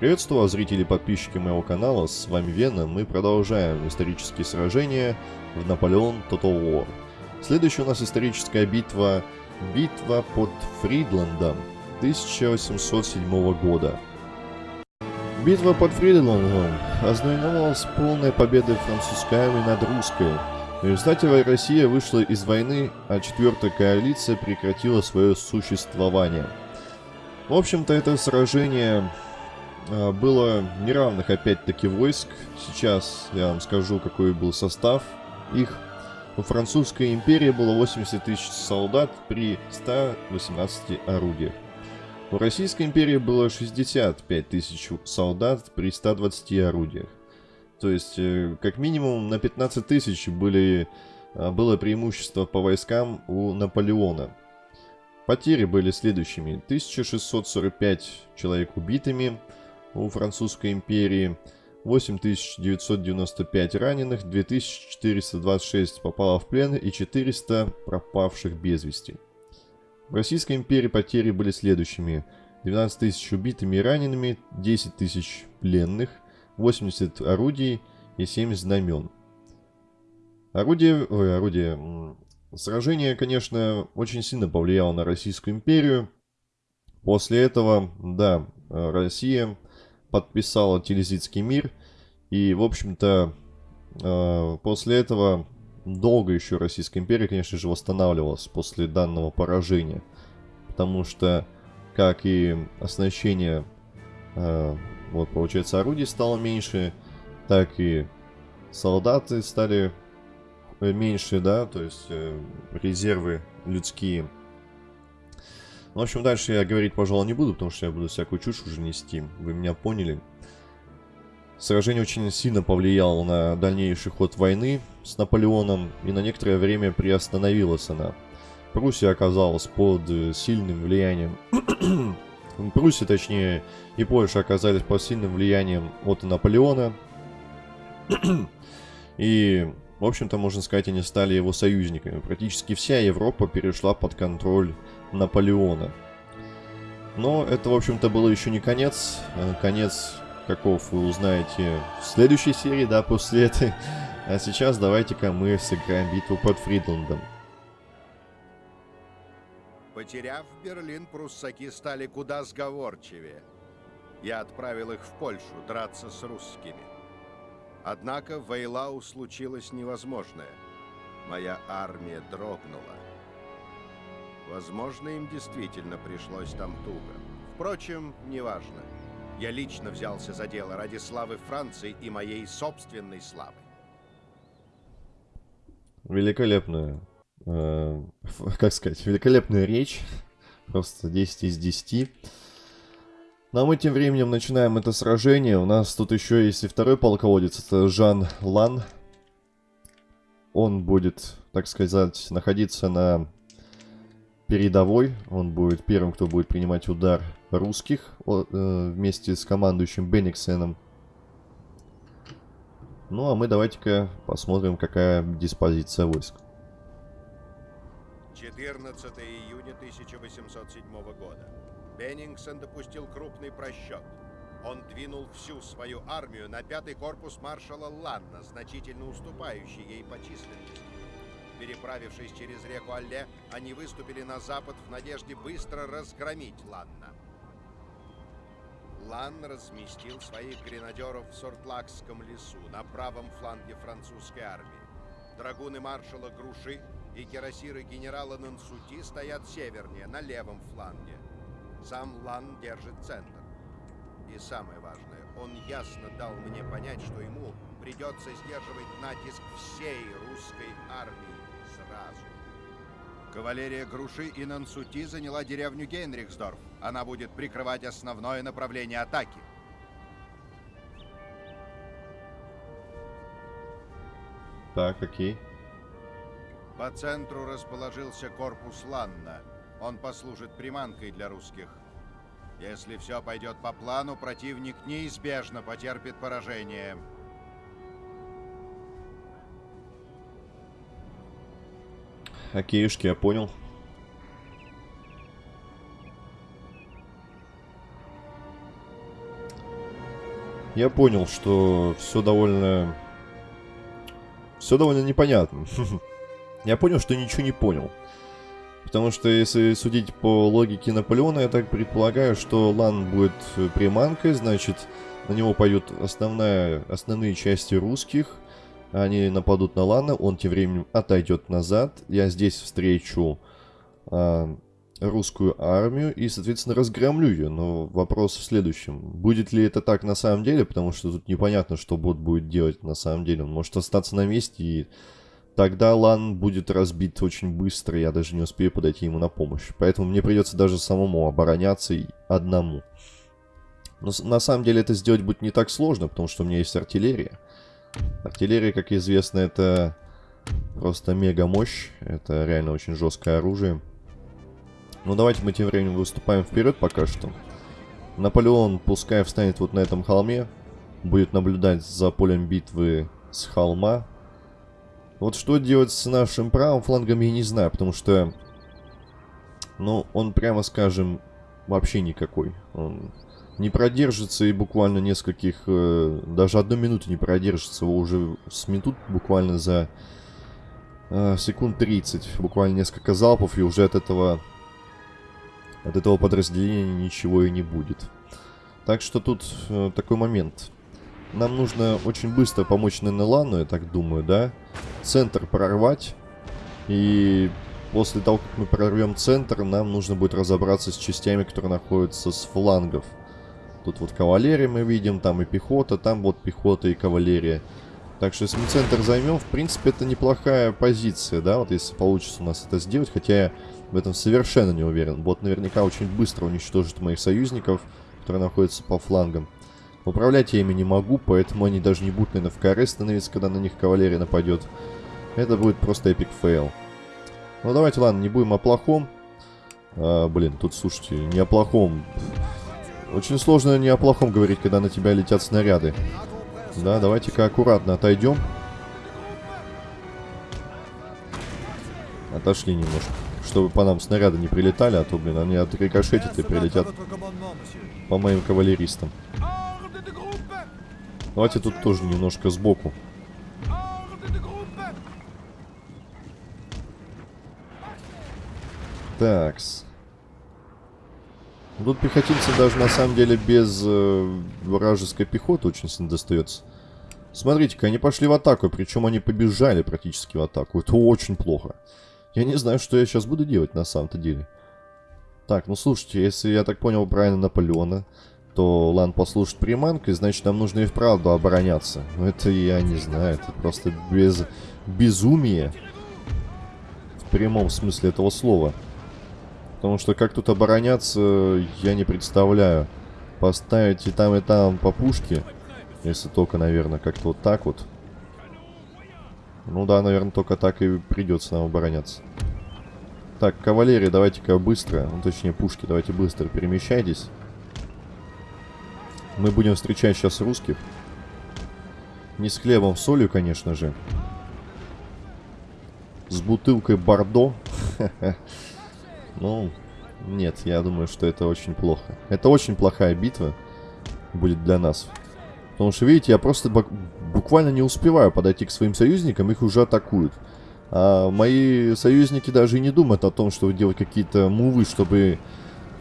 Приветствую зрители и подписчики моего канала, с вами Вена, мы продолжаем исторические сражения в Наполеон Total War. Следующая у нас историческая битва, битва под Фридландом 1807 года. Битва под Фридландом ознаменовалась полной победой французской армии над русской. В результате Россия вышла из войны, а четвертая коалиция прекратила свое существование. В общем-то, это сражение было неравных опять-таки войск. Сейчас я вам скажу, какой был состав их. У французской империи было 80 тысяч солдат при 118 орудиях. У Российской империи было 65 тысяч солдат при 120 орудиях. То есть, э, как минимум на 15 тысяч были, а, было преимущество по войскам у Наполеона. Потери были следующими. 1645 человек убитыми, у Французской империи, 8995 раненых, 2426 попало в плен и 400 пропавших без вести. В Российской империи потери были следующими. 12 тысяч убитыми и ранеными, 10 тысяч пленных, 80 орудий и 7 знамен. Орудие, ой, орудие, сражение, конечно, очень сильно повлияло на Российскую империю. После этого, да, Россия подписала Телезитский мир. И, в общем-то, э, после этого долго еще Российская империя, конечно же, восстанавливалась после данного поражения. Потому что, как и оснащение, э, вот, получается, орудий стало меньше, так и солдаты стали меньше, да, то есть э, резервы людские в общем, дальше я говорить, пожалуй, не буду, потому что я буду всякую чушь уже нести. Вы меня поняли. Сражение очень сильно повлияло на дальнейший ход войны с Наполеоном, и на некоторое время приостановилась она. Пруссия оказалась под сильным влиянием... Пруссия, точнее, и Польша оказались под сильным влиянием от Наполеона. и, в общем-то, можно сказать, они стали его союзниками. Практически вся Европа перешла под контроль Наполеона. Но это, в общем-то, было еще не конец. А конец каков вы узнаете в следующей серии, да, после этой. А сейчас давайте-ка мы сыграем битву под Фридландом. Потеряв Берлин, пруссаки стали куда сговорчивее. Я отправил их в Польшу драться с русскими. Однако в Эйлау случилось невозможное. Моя армия дрогнула. Возможно, им действительно пришлось там туго. Впрочем, неважно. Я лично взялся за дело ради славы Франции и моей собственной славы. Великолепная, э, как сказать, великолепная речь. Просто 10 из 10. Но мы тем временем начинаем это сражение. У нас тут еще есть и второй полководец. Это Жан Лан. Он будет, так сказать, находиться на передовой. Он будет первым, кто будет принимать удар русских э, вместе с командующим Бенниксеном. Ну а мы давайте-ка посмотрим, какая диспозиция войск. 14 июня 1807 года. Беннингсен допустил крупный просчет. Он двинул всю свою армию на пятый корпус маршала Ланна, значительно уступающий ей по численности. Переправившись через реку Алле, они выступили на запад в надежде быстро разгромить Ланна. Лан разместил своих гренадеров в Сортлакском лесу на правом фланге французской армии. Драгуны маршала Груши и кирасиры генерала Нансути стоят севернее, на левом фланге. Сам Лан держит центр. И самое важное, он ясно дал мне понять, что ему придется сдерживать натиск всей русской армии. Кавалерия Груши и Нансути заняла деревню Гейнрихсдорф. Она будет прикрывать основное направление атаки. Так, окей. По центру расположился корпус Ланна. Он послужит приманкой для русских. Если все пойдет по плану, противник неизбежно потерпит поражение. Окейшки, я понял. я понял, что все довольно... Все довольно непонятно. я понял, что ничего не понял. Потому что, если судить по логике Наполеона, я так предполагаю, что Лан будет приманкой, значит, на него пойдут основная, основные части русских, они нападут на Лана, он тем временем отойдет назад, я здесь встречу а, русскую армию и, соответственно, разгромлю ее. Но вопрос в следующем. Будет ли это так на самом деле? Потому что тут непонятно, что бот будет делать на самом деле. Он может остаться на месте и тогда Лан будет разбит очень быстро. Я даже не успею подойти ему на помощь. Поэтому мне придется даже самому обороняться одному. Но на самом деле это сделать будет не так сложно, потому что у меня есть артиллерия. Артиллерия, как известно, это просто мега мощь. Это реально очень жесткое оружие. Ну, давайте мы тем временем выступаем вперед пока что. Наполеон пускай встанет вот на этом холме. Будет наблюдать за полем битвы с холма. Вот что делать с нашим правым флангом, я не знаю, потому что... Ну, он, прямо скажем, вообще никакой. Он не продержится и буквально нескольких... Э, даже одну минуту не продержится. Его уже сметут буквально за э, секунд 30. Буквально несколько залпов, и уже от этого от этого подразделения ничего и не будет. Так что тут э, такой момент. Нам нужно очень быстро помочь Ненелану, я так думаю, да? Центр прорвать. И после того, как мы прорвем центр, нам нужно будет разобраться с частями, которые находятся с флангов. Тут вот кавалерия мы видим, там и пехота, там вот пехота и кавалерия. Так что если мы центр займем, в принципе, это неплохая позиция, да, вот если получится у нас это сделать. Хотя я в этом совершенно не уверен. Бот наверняка очень быстро уничтожит моих союзников, которые находятся по флангам. Управлять я ими не могу, поэтому они даже не будут, наверное, в каре становиться, когда на них кавалерия нападет. Это будет просто epic fail. Ну, давайте, ладно, не будем о плохом. А, блин, тут, слушайте, не о плохом. Очень сложно не о плохом говорить, когда на тебя летят снаряды. Да, давайте-ка аккуратно отойдем. Отошли немножко чтобы по нам снаряды не прилетали, а то, блин, они отрикошетят и прилетят по моим кавалеристам. Давайте тут тоже немножко сбоку. Такс. Тут пехотинцы даже на самом деле без э, вражеской пехоты очень сильно достается. Смотрите-ка, они пошли в атаку, причем они побежали практически в атаку. Это очень плохо. Я не знаю, что я сейчас буду делать на самом-то деле. Так, ну слушайте, если я так понял правильно Наполеона, то Лан послушает приманкой, значит нам нужно и вправду обороняться. Но это я не знаю, это просто без безумие. В прямом смысле этого слова. Потому что как тут обороняться, я не представляю. Поставить и там, и там по пушке. Если только, наверное, как-то вот так вот. Ну да, наверное, только так и придется нам обороняться. Так, кавалерия, давайте-ка быстро, ну точнее пушки, давайте быстро перемещайтесь. Мы будем встречать сейчас русских. Не с хлебом, с солью, конечно же. С бутылкой Бордо. Ну, нет, я думаю, что это очень плохо. Это очень плохая битва будет для нас. Потому что, видите, я просто буквально не успеваю подойти к своим союзникам, их уже атакуют. А мои союзники даже и не думают о том, чтобы делать какие-то мувы, чтобы,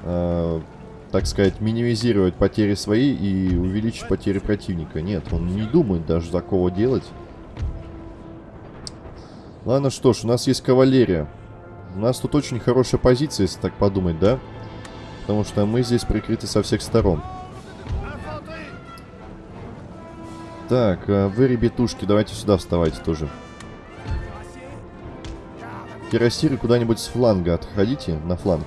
э, так сказать, минимизировать потери свои и увеличить потери противника. Нет, он не думает даже такого делать. Ладно, что ж, у нас есть кавалерия. У нас тут очень хорошая позиция, если так подумать, да? Потому что мы здесь прикрыты со всех сторон. Так, а вы, ребятушки, давайте сюда вставайте тоже. Кирасиры куда-нибудь с фланга отходите на фланг.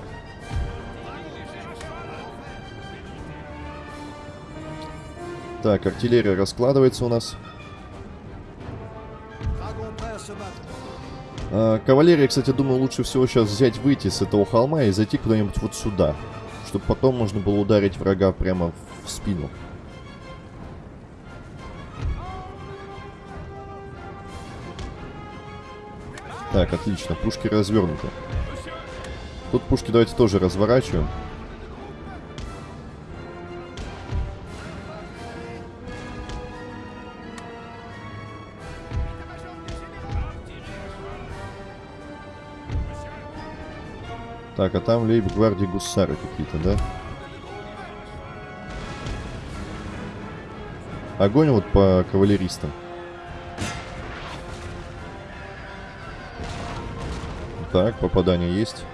Так, артиллерия раскладывается у нас. Кавалерия, кстати, думаю, лучше всего сейчас взять, выйти с этого холма и зайти куда-нибудь вот сюда. Чтобы потом можно было ударить врага прямо в спину. Так, отлично. Пушки развернуты. Тут пушки давайте тоже разворачиваем. Так, а там лейб-гвардии гусары какие-то, да? Огонь вот по кавалеристам. Так, попадание есть.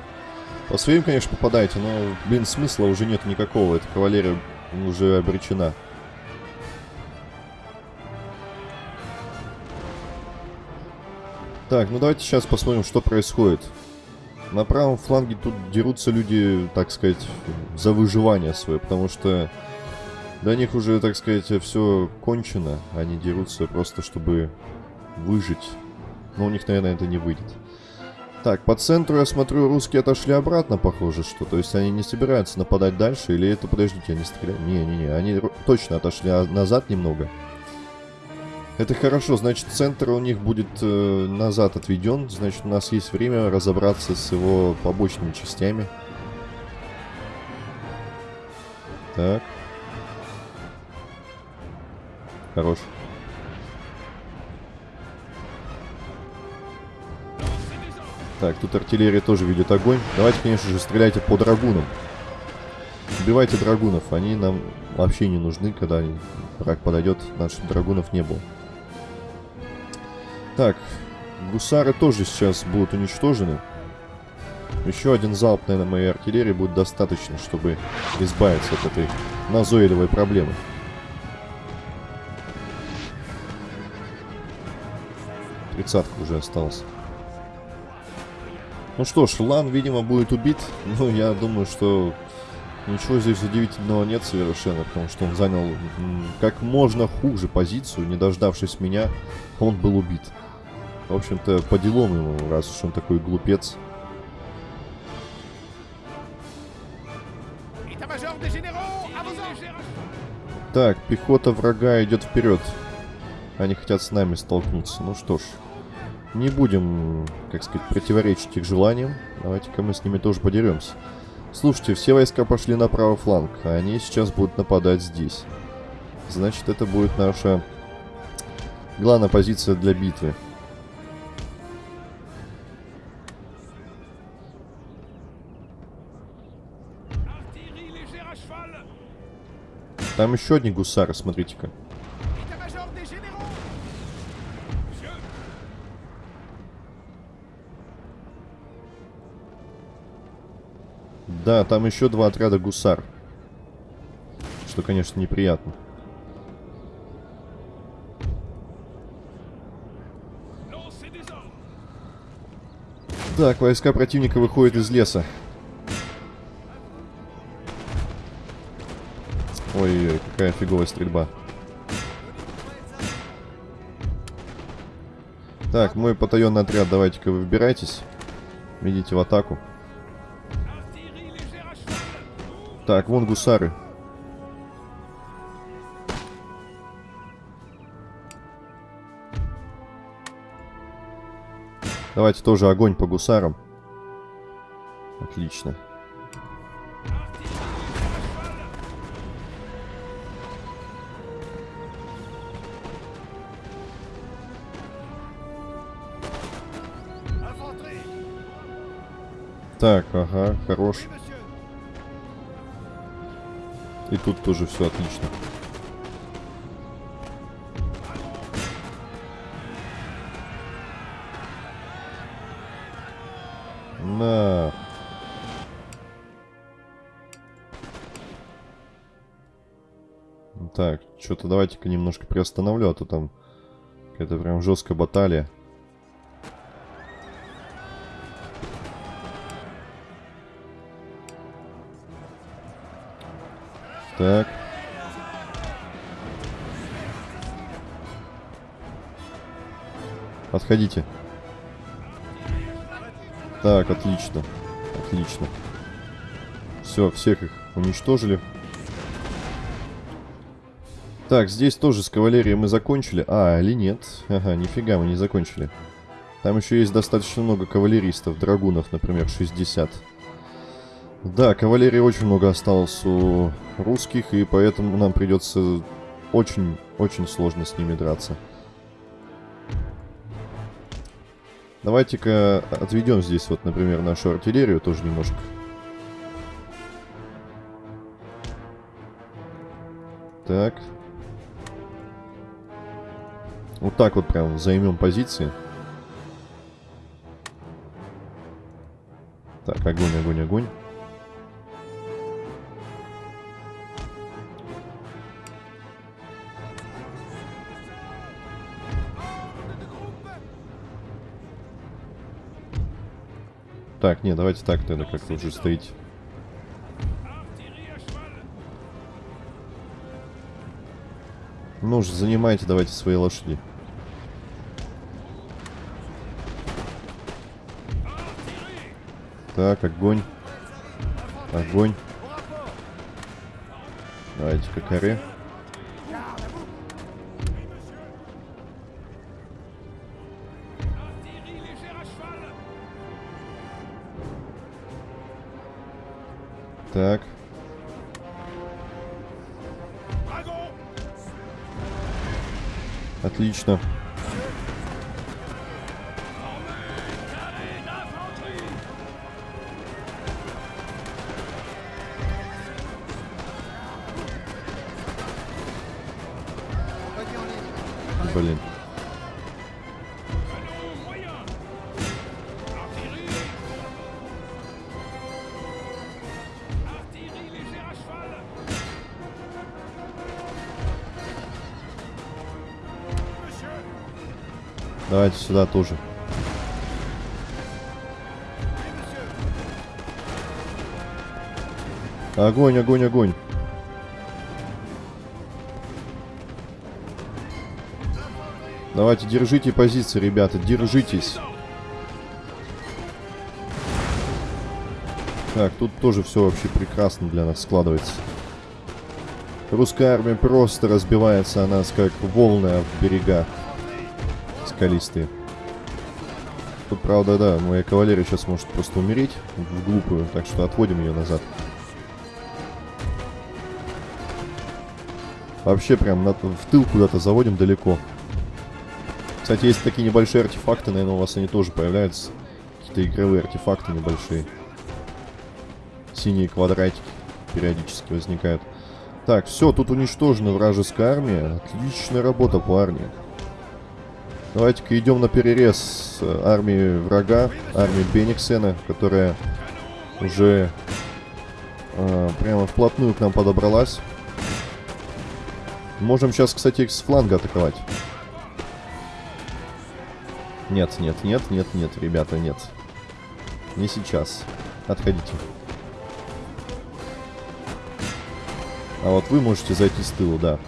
По своим, конечно, попадаете, но, блин, смысла уже нет никакого. Эта кавалерия уже обречена. Так, ну давайте сейчас посмотрим, что происходит. На правом фланге тут дерутся люди, так сказать, за выживание свое, потому что для них уже, так сказать, все кончено. Они дерутся просто, чтобы выжить. Но у них, наверное, это не выйдет. Так, по центру, я смотрю, русские отошли обратно, похоже, что. То есть они не собираются нападать дальше, или это, подождите, они стреляют? Не-не-не, они точно отошли назад немного. Это хорошо, значит, центр у них будет э, назад отведен. Значит, у нас есть время разобраться с его побочными частями. Так. Хорош. Так, тут артиллерия тоже ведет огонь. Давайте, конечно же, стреляйте по драгунам. Убивайте драгунов. Они нам вообще не нужны, когда враг подойдет. Наших драгунов не было. Так, гусары тоже сейчас будут уничтожены. Еще один залп, наверное, моей артиллерии будет достаточно, чтобы избавиться от этой назойливой проблемы. Тридцатка уже осталась. Ну что ж, Лан, видимо, будет убит. Ну, я думаю, что ничего здесь удивительного нет совершенно, потому что он занял как можно хуже позицию, не дождавшись меня, он был убит. В общем-то, по делам ему, раз уж он такой глупец. Так, пехота врага идет вперед. Они хотят с нами столкнуться. Ну что ж, не будем, как сказать, противоречить их желаниям. Давайте-ка мы с ними тоже подеремся. Слушайте, все войска пошли на правый фланг, а они сейчас будут нападать здесь. Значит, это будет наша главная позиция для битвы. Там еще одни гусары, смотрите-ка. Да, там еще два отряда гусар. Что, конечно, неприятно. Так, войска противника выходят из леса. Ой-ой-ой, какая фиговая стрельба. Так, мой батальонный отряд, давайте-ка вы выбирайтесь. Идите в атаку. Так, вон гусары. Давайте тоже огонь по гусарам. Отлично. Так, ага, хорош. И тут тоже все отлично. На. Так, что-то давайте-ка немножко приостановлю, а то там какая-то прям жесткая баталия. Так. Отходите. Так, отлично. Отлично. Все, всех их уничтожили. Так, здесь тоже с кавалерией мы закончили. А, или нет? Ага, нифига мы не закончили. Там еще есть достаточно много кавалеристов, драгунов, например, 60. Да, кавалерии очень много осталось у русских, и поэтому нам придется очень-очень сложно с ними драться. Давайте-ка отведем здесь вот, например, нашу артиллерию тоже немножко. Так. Вот так вот прям займем позиции. Так, огонь, огонь, огонь. Так, не, давайте так тогда как-то уже стоить. Ну же, занимайте давайте свои лошади. Так, огонь. Огонь. Давайте-ка коре. Так. Отлично. Давайте сюда тоже. Огонь, огонь, огонь. Давайте, держите позиции, ребята, держитесь. Так, тут тоже все вообще прекрасно для нас складывается. Русская армия просто разбивается о нас, как волны в берега скалистые. Тут, правда, да, моя кавалерия сейчас может просто умереть в глупую, так что отводим ее назад. Вообще прям на, в тыл куда-то заводим далеко. Кстати, есть такие небольшие артефакты, наверное, у вас они тоже появляются. Какие-то игровые артефакты небольшие. Синие квадратики периодически возникают. Так, все, тут уничтожена вражеская армия. Отличная работа, парни. Давайте-ка идем на перерез армии врага, армии Бениксена, которая уже э, прямо вплотную к нам подобралась. Можем сейчас, кстати, с фланга атаковать. Нет, нет, нет, нет, нет, ребята, нет. Не сейчас. Отходите. А вот вы можете зайти с тыла, да.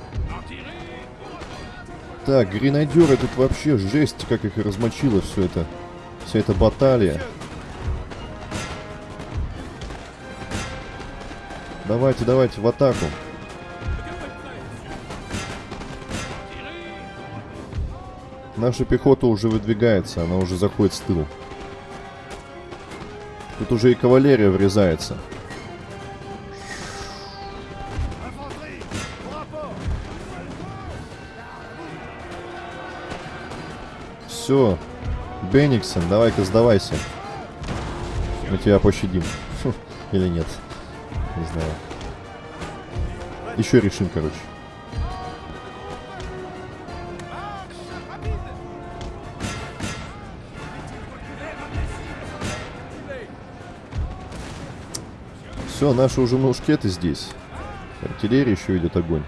Так, гренадеры тут вообще жесть, как их размочило все это. Вся эта баталия. Давайте, давайте, в атаку. Наша пехота уже выдвигается, она уже заходит с тыла. Тут уже и кавалерия врезается. Все. Бениксон, давай-ка сдавайся. Мы тебя пощадим. Или нет. Не знаю. Еще решим, короче. Все, наши уже мушкеты здесь. Артиллерия еще идет огонь.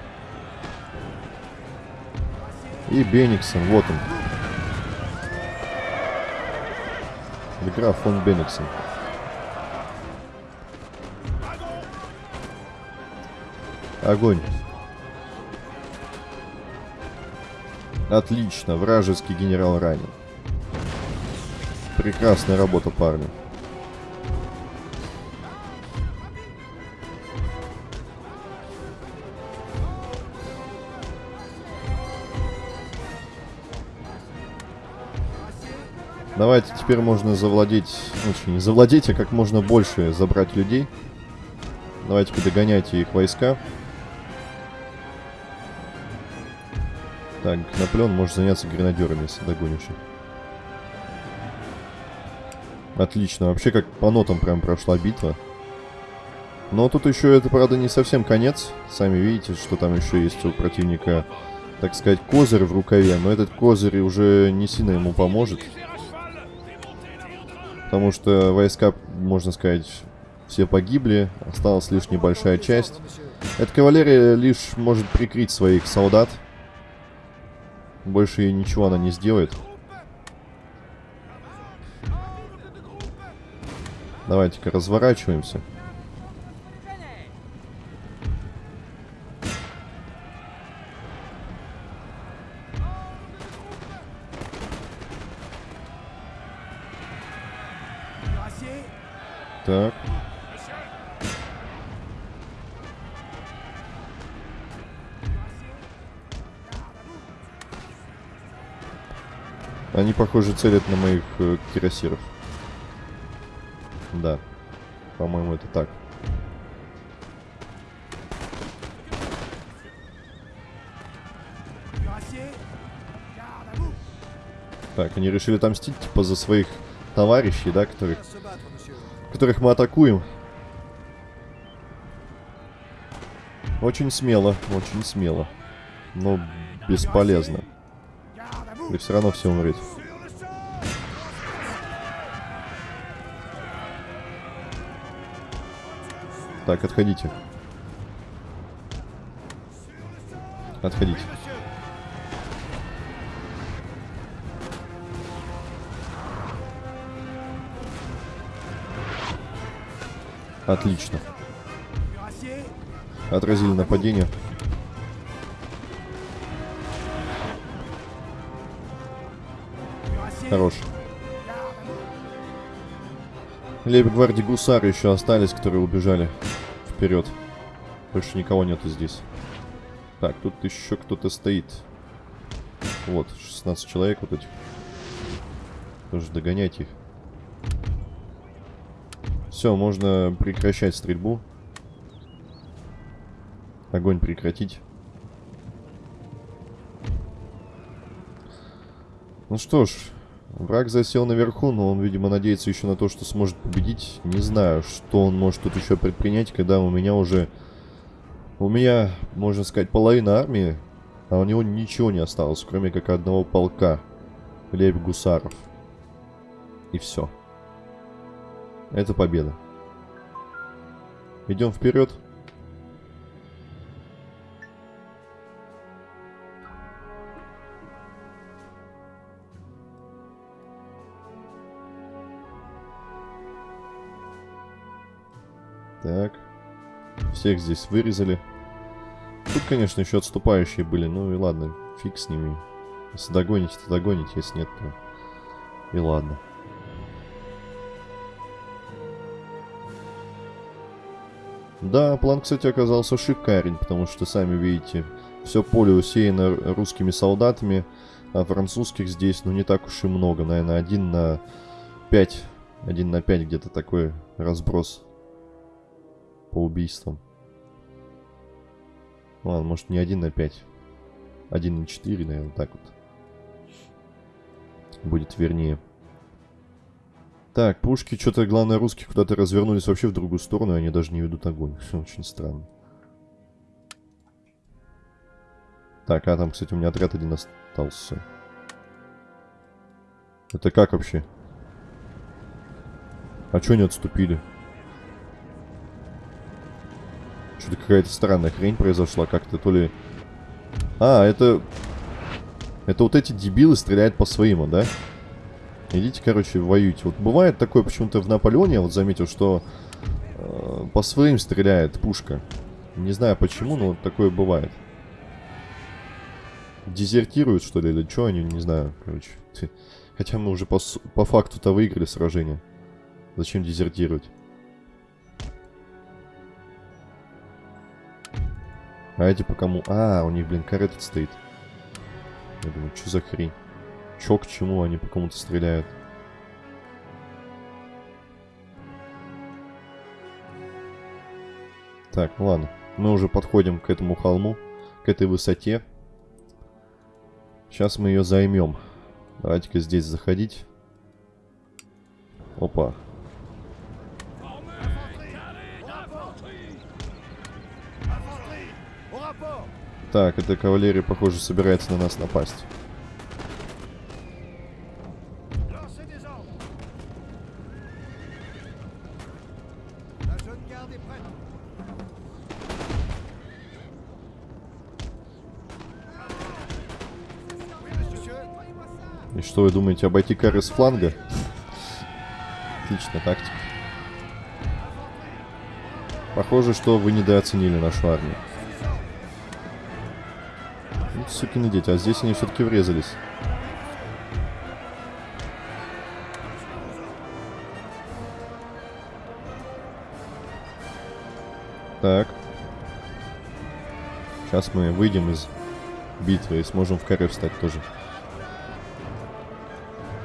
И Бениксон, вот он. Граф фон Бениксон. Огонь. Отлично, вражеский генерал ранен. Прекрасная работа, парни. Давайте теперь можно завладеть, ну, не завладеть, а как можно больше забрать людей. Давайте-ка догоняйте их войска. Так, Наполеон может заняться гренадерами, если догонишь. Отлично. Вообще как по нотам прям прошла битва. Но тут еще это, правда, не совсем конец. Сами видите, что там еще есть у противника, так сказать, козырь в рукаве. Но этот козырь уже не сильно ему поможет. Потому что войска, можно сказать, все погибли. Осталась лишь небольшая часть. Эта кавалерия лишь может прикрыть своих солдат. Больше ничего она не сделает. Давайте-ка разворачиваемся. Так. Они, похоже, целят на моих э, кирасиров. Да. По-моему, это так. Так, они решили отомстить, типа, за своих товарищей, да, которых, которых мы атакуем. Очень смело, очень смело. Но бесполезно. И все равно все умрет. Так, отходите. Отходите. Отлично. Отразили нападение. Хорош. Лейб-гвардии гусары еще остались, которые убежали вперед. Больше никого нету здесь. Так, тут еще кто-то стоит. Вот, 16 человек вот этих. Тоже догонять их. Все, можно прекращать стрельбу. Огонь прекратить. Ну что ж, враг засел наверху, но он, видимо, надеется еще на то, что сможет победить. Не знаю, что он может тут еще предпринять, когда у меня уже... У меня, можно сказать, половина армии, а у него ничего не осталось, кроме как одного полка лейб-гусаров. И все. Это победа. Идем вперед. Так. Всех здесь вырезали. Тут, конечно, еще отступающие были. Ну и ладно, фиг с ними. Если догоните, то догоните. Если нет, то и ладно. Да, план, кстати, оказался шикарен, потому что, сами видите, все поле усеяно русскими солдатами, а французских здесь, ну, не так уж и много. Наверное, один на пять, один на пять где-то такой разброс по убийствам. Ладно, может не один на пять, один на четыре, наверное, так вот. Будет вернее. Так, пушки, что-то, главное, русские куда-то развернулись вообще в другую сторону, и они даже не ведут огонь. Очень странно. Так, а там, кстати, у меня отряд один остался. Это как вообще? А чё они отступили? Что-то какая-то странная хрень произошла. Как-то то ли... А, это... Это вот эти дебилы стреляют по своим, да? Идите, короче, воюйте. Вот бывает такое почему-то в Наполеоне, вот заметил, что э, по своим стреляет пушка. Не знаю почему, но вот такое бывает. Дезертируют, что ли, или что они, не знаю, короче. Хотя мы уже по, по факту-то выиграли сражение. Зачем дезертировать? А эти по кому? А, у них, блин, карета стоит. Я думаю, что за хрень? Чё к чему они по кому-то стреляют? Так, ну ладно. Мы уже подходим к этому холму, к этой высоте. Сейчас мы ее займем. Давайте-ка здесь заходить. Опа. Так, эта кавалерия, похоже, собирается на нас напасть. И что вы думаете, обойти кары с фланга? Отличная тактика. Похоже, что вы недооценили нашу армию. Ну, сукины дети, а здесь они все-таки врезались. Так. Сейчас мы выйдем из битвы и сможем в каре встать тоже.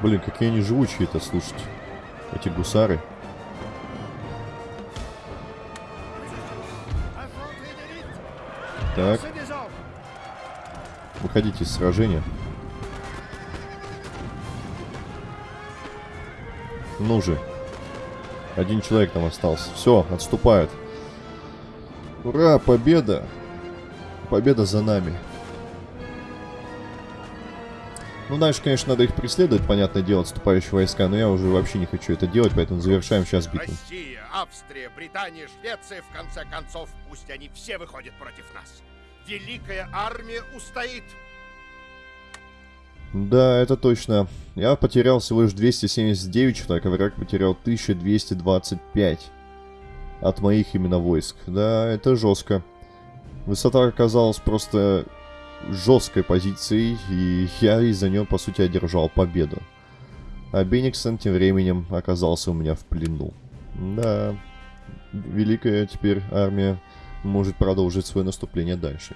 Блин, какие они живучие-то, слушайте. Эти гусары. Так. Выходите из сражения. Ну же. Один человек там остался. Все, отступают. Ура, победа! Победа за нами. Ну, дальше, конечно, надо их преследовать, понятное дело, отступающие войска, но я уже вообще не хочу это делать, поэтому завершаем сейчас битву. Россия, Австрия, Британия, Швеция, в конце концов, пусть они все выходят против нас. Великая армия устоит. Да, это точно. Я потерял всего лишь 279 человек, а враг потерял 1225 от моих именно войск. Да, это жестко. Высота оказалась просто жесткой позицией, и я из-за нее, по сути, одержал победу. А Бениксон тем временем оказался у меня в плену. Да, великая теперь армия может продолжить свое наступление дальше.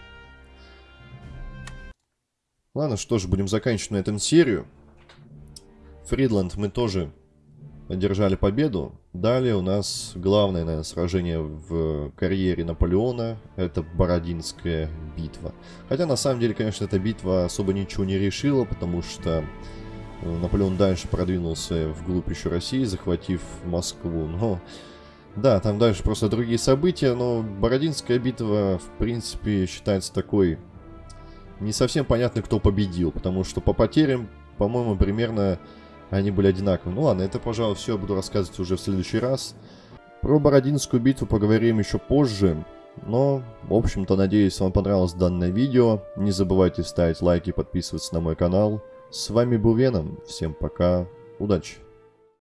Ладно, что ж, будем заканчивать на этом серию. Фридланд мы тоже одержали победу. Далее у нас главное, наверное, сражение в карьере Наполеона. Это Бородинская битва. Хотя, на самом деле, конечно, эта битва особо ничего не решила, потому что э, Наполеон дальше продвинулся вглубь еще России, захватив Москву. Но, да, там дальше просто другие события, но Бородинская битва, в принципе, считается такой... Не совсем понятно, кто победил, потому что по потерям, по-моему, примерно они были одинаковы. Ну ладно, это, пожалуй, все буду рассказывать уже в следующий раз. Про Бородинскую битву поговорим еще позже. Но, в общем-то, надеюсь, вам понравилось данное видео. Не забывайте ставить лайки и подписываться на мой канал. С вами был Веном. Всем пока. Удачи.